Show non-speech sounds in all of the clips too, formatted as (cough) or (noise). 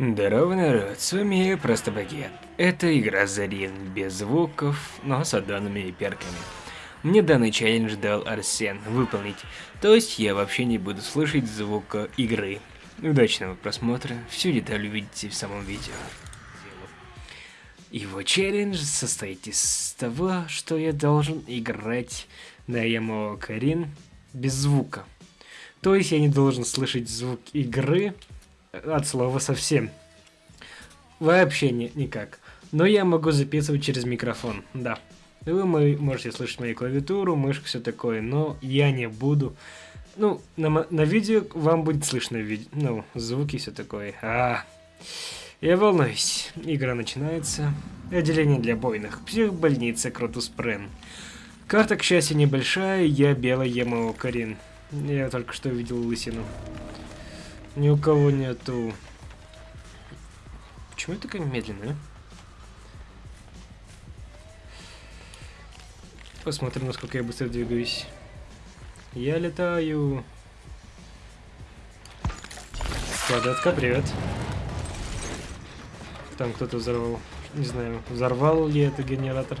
Здорово, народ, с вами Просто Багет. Это игра Зарин, без звуков, но с аддонами и перками. Мне данный челлендж дал Арсен выполнить, то есть я вообще не буду слышать звука игры. Удачного просмотра, всю деталь увидите в самом видео. Его челлендж состоит из того, что я должен играть на Ямао Карин без звука. То есть я не должен слышать звук игры, от слова совсем. Вообще не, никак. Но я могу записывать через микрофон, да. Вы можете слышать мою клавиатуру, мышку, все такое, но я не буду. Ну, на, на видео вам будет слышно видео, ну, звуки, все такое. А, я волнуюсь. Игра начинается. Отделение для буйных. Психбольница Кротус Прен. Карта, к счастью, небольшая. Я белый ему Карин. Я только что увидел лысину. Ни у кого нету... Почему я такая медленная? Посмотрим, насколько я быстро двигаюсь. Я летаю. Квадратка, привет. Там кто-то взорвал. Не знаю, взорвал ли это генератор.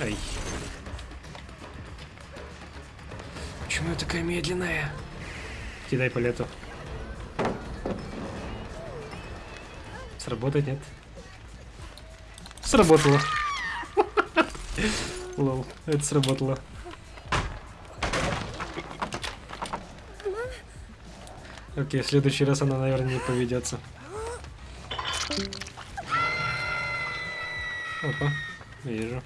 Ай. Почему я такая медленная? Кидай палету. Сработать нет? Сработало. (laughs) Лол, это сработало. Окей, в следующий раз она, наверное, не поведется. Опа, вижу.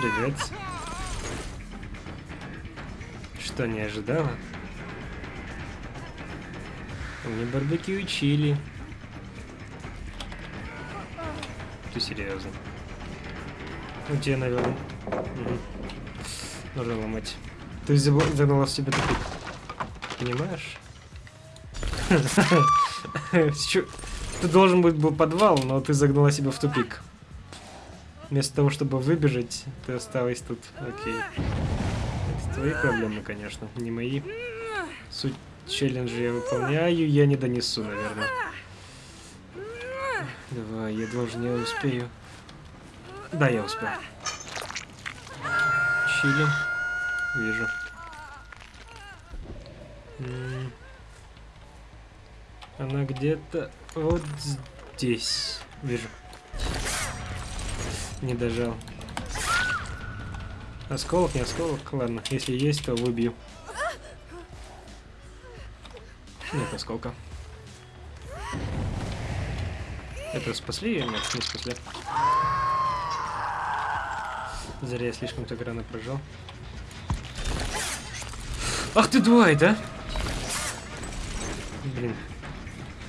Привет. Что, не ожидала? Мне барбекю чили. Ты серьезно? У тебя, наверное. Угу. Нужно ломать. Ты загнала в себе тупик. Понимаешь? (laughs) Ты должен быть был подвал, но ты загнала себя в тупик. Вместо того, чтобы выбежать, ты осталась тут. Окей. Это твои проблемы, конечно, не мои. Суть челленджа я выполняю, я не донесу, наверное. Давай, я должен, я успею. Да, я успел. Чили. Вижу. Она где-то вот здесь. Вижу. Не дожал. Осколок, не осколок? Ладно, если есть, то выбью. Нет осколка. Это спасли или нет? Не спасли. Зря я слишком так рано прожал. Ах ты двое, да? Блин.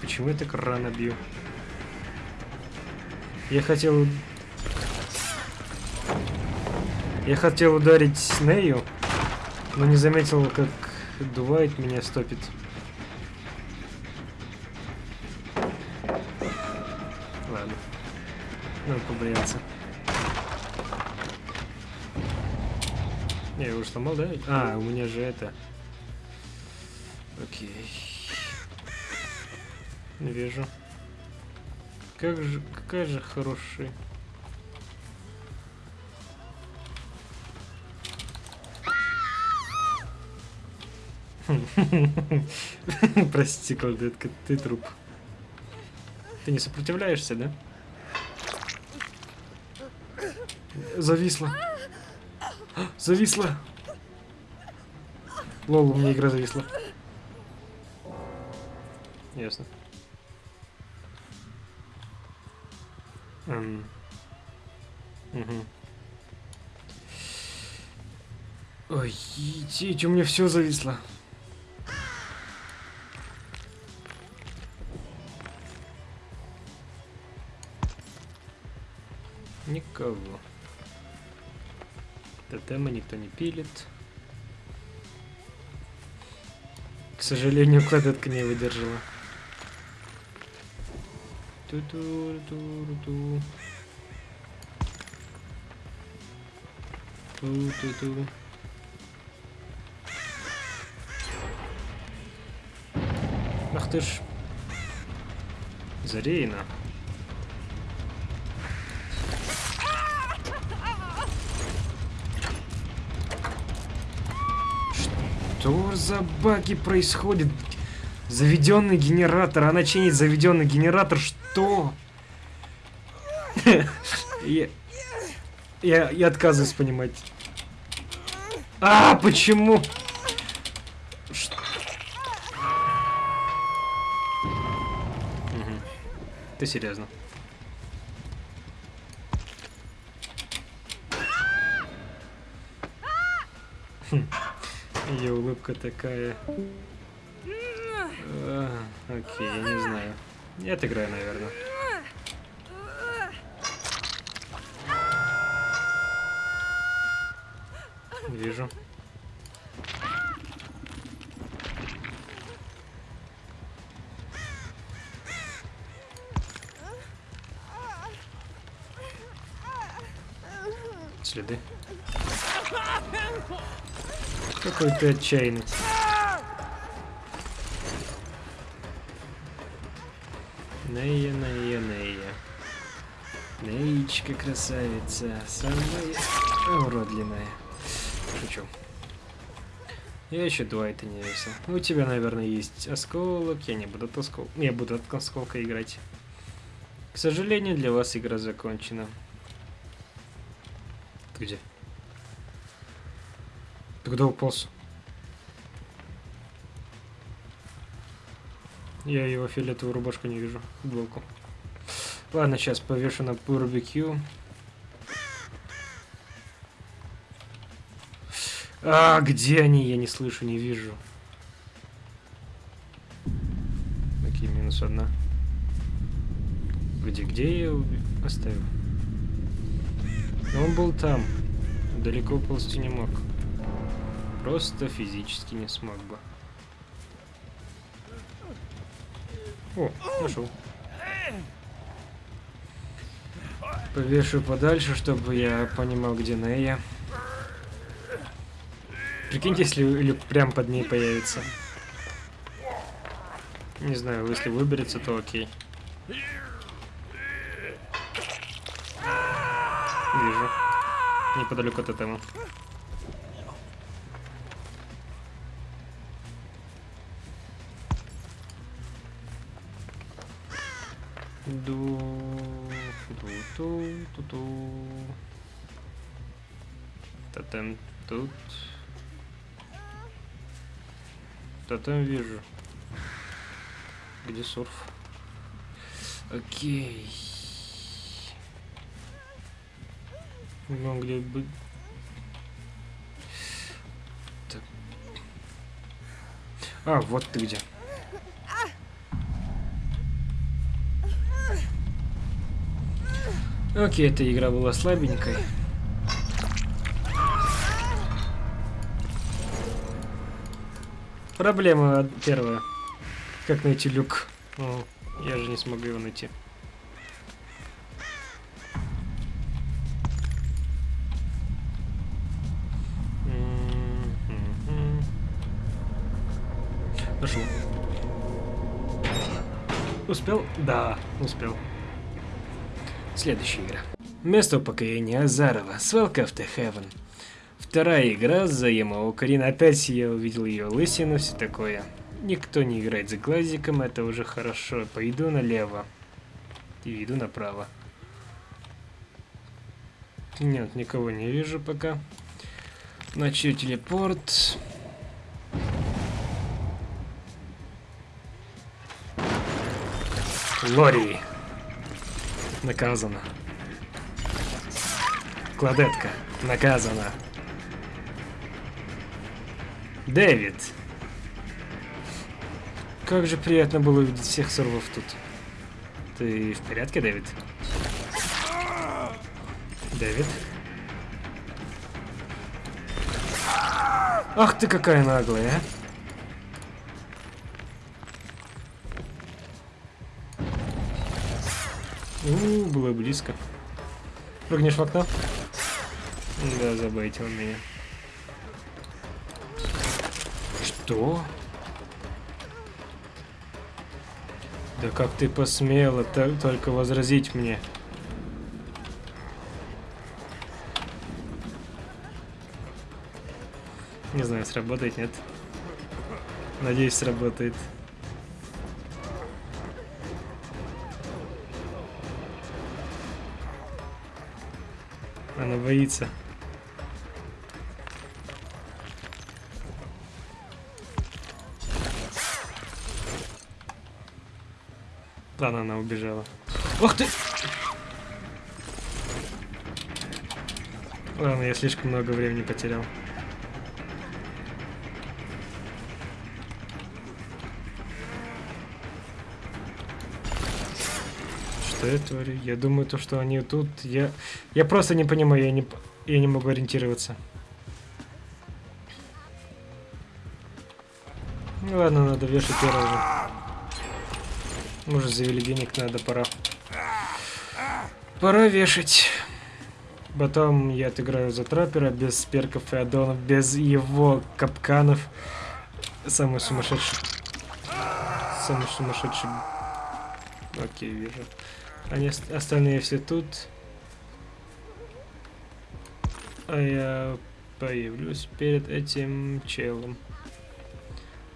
Почему я так рано бью? Я хотел я хотел ударить Снею, но не заметил, как Дуайт меня стопит. Ладно. Надо побояться. Я его сломал, да? А, у меня же это... Окей. Не вижу. Как же... Какая же хорошая... (laughs) Прости, колдетка, ты труп. Ты не сопротивляешься, да? Зависла. Зависла. Лол, у меня игра зависла. Ясно. Угу. Ой, идите, у меня все зависло. Никого. Тотема никто не пилит. К сожалению, кладетка не выдержала. Ту-ту-ту-ту. Ту-ту-ту. Ах ты ж. Зарейна. Что за баги происходит? Заведенный генератор. Она чинит заведенный генератор. Что? (laughs) Я, я, отказываюсь понимать. А, почему? Мгм. Ты серьезно? Хм. Ее улыбка такая. А, окей, я не знаю. Я отыграю, наверное. Какой ты отчаянный. Нея, Нея, Нея. Неечка красавица, самая уродливая. Шучу. Я еще два это не весил. У тебя, наверное, есть осколок. Я не буду от осколка. Я буду от осколка играть. К сожалению, для вас игра закончена. Где? Куда уполз? Я его фиолетовую рубашку не вижу. Футболку. Ладно, сейчас повешу на барбекю. А, где они? Я не слышу, не вижу. Окей, минус одна. Где, где я его оставил? Но он был там. Далеко ползти не мог. Просто физически не смог бы. О, нашел. Повешу подальше, чтобы я понимал, где Нея. Прикиньте, если Люк прям под ней появится. Не знаю, если выберется, то окей. Вижу. Неподалеку от этого. Тут. Тотем вижу. Где сурф? Окей. Ну, где бы... Так. А, вот ты где. Окей, эта игра была слабенькой. Проблема первая. Как найти люк? О, я же не смогу его найти. Нашел. Успел? Да, успел. Следующая игра. Место упокоения Азарова. Swelcome to Heaven. Вторая игра за Ямао Карин. Опять я увидел ее лысину, все такое. Никто не играет за глазиком, это уже хорошо. Пойду налево. И иду направо. Нет, никого не вижу пока. Начну телепорт. Лори. Наказана. Кладетка. Наказана. Дэвид. Как же приятно было увидеть всех сорвов тут. Ты в порядке, Дэвид? Дэвид? Ах ты какая наглая, а! У, было близко. Прыгнешь в окно? Да, забайтил меня. Что? Да как ты посмела только возразить мне? Не знаю, сработает, нет. Надеюсь, сработает. Она боится. Ладно, она убежала. Ох ты! Ладно, я слишком много времени потерял. Что я творю? Я думаю, то, что они тут... Я, я просто не понимаю, я не, я не могу ориентироваться. Ну ладно, надо вешать первого. Мы уже завели денег, надо, пора. Пора вешать. Потом я отыграю за траппера без перков и аддонов, без его капканов. Самый сумасшедший. Самый сумасшедший. Окей, вижу. Они остальные все тут. А я появлюсь перед этим челом.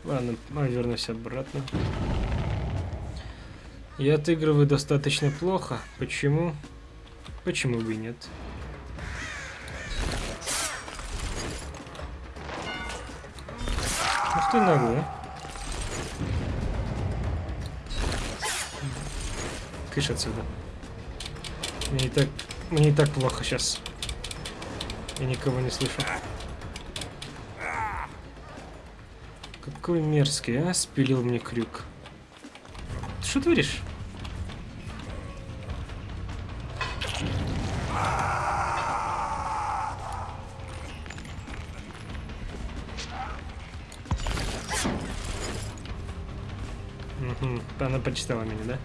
Ладно, а вернусь обратно. Я отыгрываю достаточно плохо. Почему? Почему бы и нет? Ух ты наглый, а? Кыш отсюда. Мне и так, мне и так плохо сейчас. Я никого не слышу. Какой мерзкий, а? Спилил мне крюк что творишь? Угу, она почитала меня, да?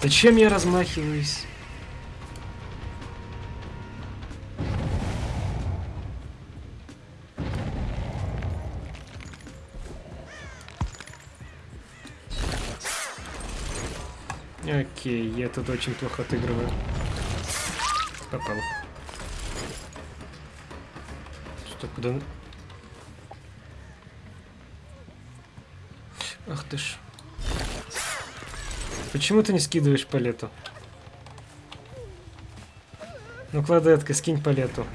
Зачем я размахиваюсь? Окей, я тут очень плохо отыгрываю. Попал. Что, куда... Ах ты ж. Почему ты не скидываешь палету? Ну, кладетка, скинь палету.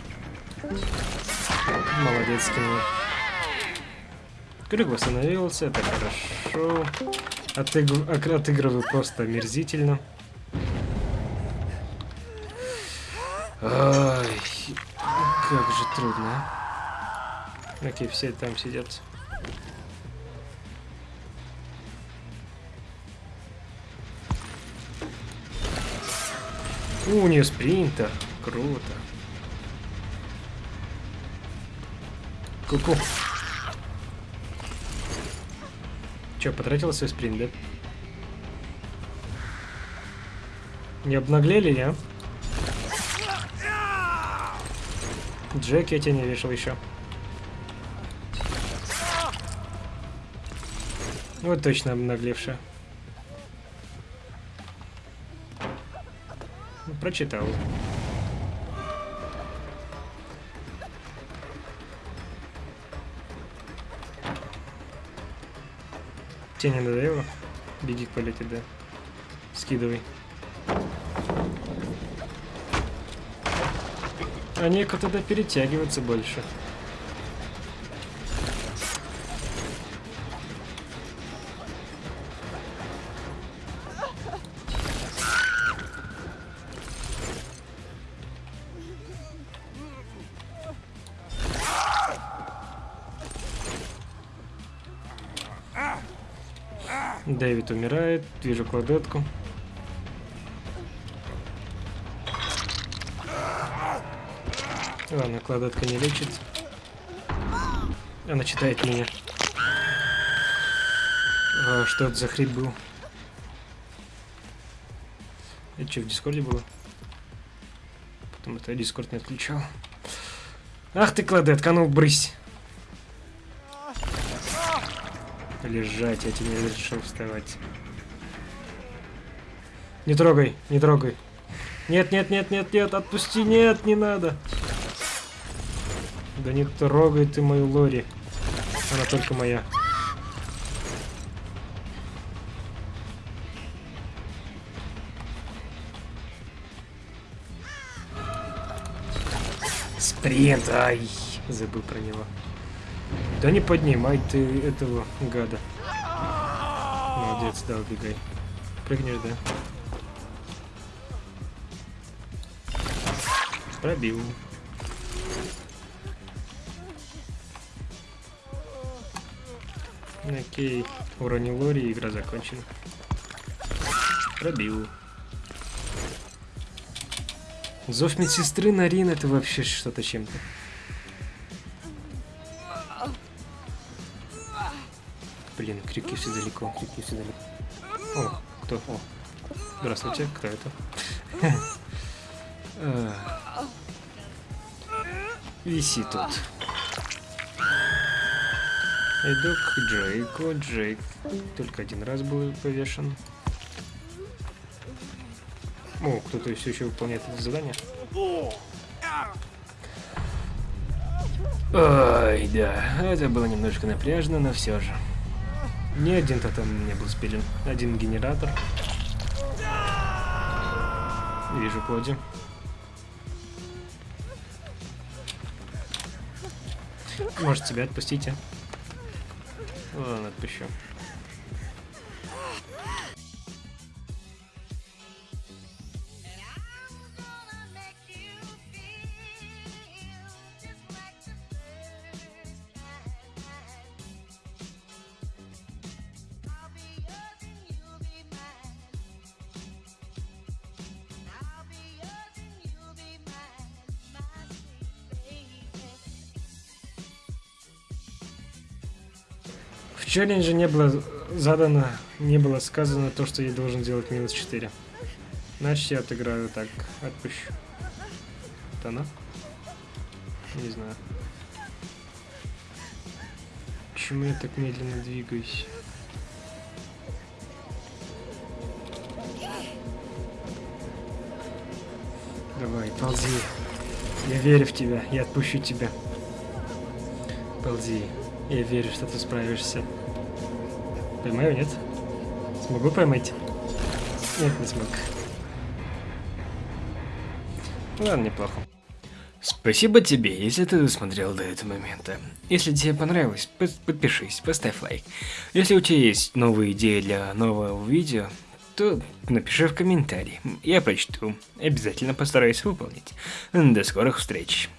Молодец, скинул. Крюк восстановился, это хорошо. Отыг... Отыгрываю просто омерзительно. Ай, как же трудно. А. Окей, все там сидят. У, у нее спринтер. Круто. Ку-ку. Че, потратил свой спринт, да? Не обнаглели, я? Джек я тебя не вешал еще. Вот точно обнаглевшая. Прочитал. Тебе не надоело? Беги к полете, да. Скидывай. Некуда тогда перетягиваться больше. Дэвид умирает. Вижу кладетку. Ладно, кладетка не лечит. Она читает меня. А, что это за хрип был? Это что, в дискорде было? Потом это дискорд не отключал. Ах ты, кладетка, ну брысь! Лежать, я тебе не разрешил вставать. Не трогай, не трогай. Нет, нет, нет, нет, нет, отпусти, нет, не надо. Да не трогай ты мою Лори. Она только моя. Спринт, ай, забыл про него. Да не поднимай ты этого гада. Молодец, да, убегай. Прыгнешь, да? Пробил. Окей, уронил Лори, игра закончена. Пробил. Зов медсестры Нарин это вообще что-то чем-то. Блин, крики все далеко, крики все далеко. О, кто? О. Здравствуйте, кто это? (laughs) Виси тут. Иду к Джейку. Джейк только один раз был повешен. О, кто-то все еще выполняет это задание. Ой, да, это было немножко напряжно, но все же. Ни один тотем не был спилен. Один генератор. Вижу Коди. Может тебя отпустите? Ладно, отпущу. Челлендже не было задано, не было сказано то, что я должен делать минус 4. Значит, я отыграю так, отпущу. Это она? Не знаю. Почему я так медленно двигаюсь? Давай, ползи. Я верю в тебя, я отпущу тебя. Ползи. Я верю, что ты справишься. Поймаю, нет? Смогу поймать? Нет, не смог. Ладно, неплохо. Спасибо тебе, если ты досмотрел до этого момента. Если тебе понравилось, подпишись, поставь лайк. Если у тебя есть новые идеи для нового видео, то напиши в комментарии. Я прочту. Обязательно постараюсь выполнить. До скорых встреч.